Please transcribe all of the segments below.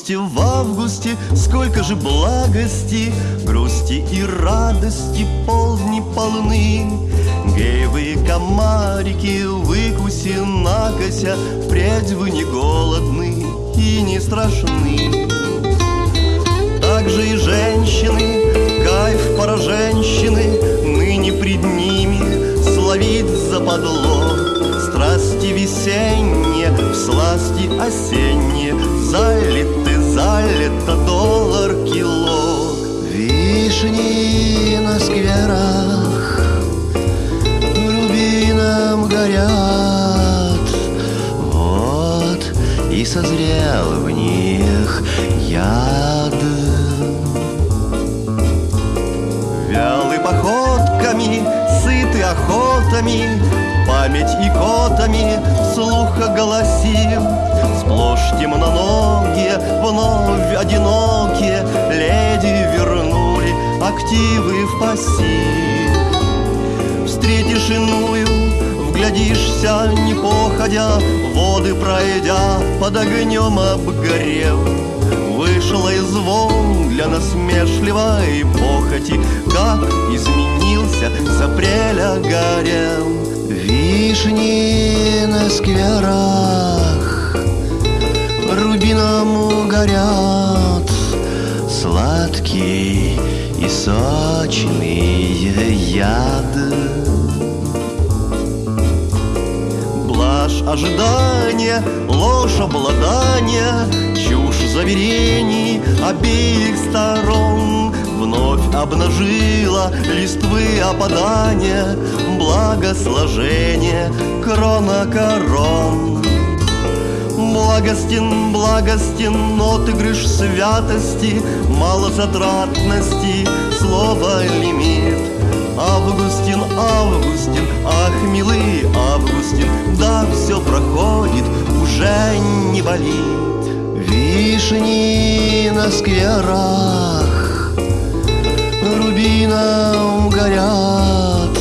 августе, в августе Сколько же благости, грусти и радости Полдни полны. Геевые комарики, выкуси накося Впредь вы не голодны и не страшны. Также и женщины, кайф пора женщины Ныне пред ними словить западло Страсти весенние, в сласти осенние Залиты, и созрел в них яд. Вялы походками, сыты охотами Память и котами вслух оголосим Сплошь темноногие, вновь одинокие Леди вернули активы в пассив Встретишь иную, вглядишься, не походя Воды пройдя, под огнем обгорев. Вышла из волн для насмешливой похоти. Как изменился с апреля горел Вишни на скверах Рубином горят. Сладкий и сочный яд Блажь ожидания, ложь обладания Чушь заверений обеих сторон. Вновь обнажила листвы опадания Благосложение крона корон. Благостен, благостен отыгрыш святости Малозатратности, слово лимит. Августин, Августин, все проходит, уже не болит. Вишни на скверах Рубином горят.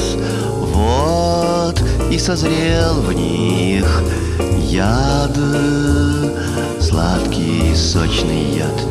Вот и созрел в них яд Сладкий сочный яд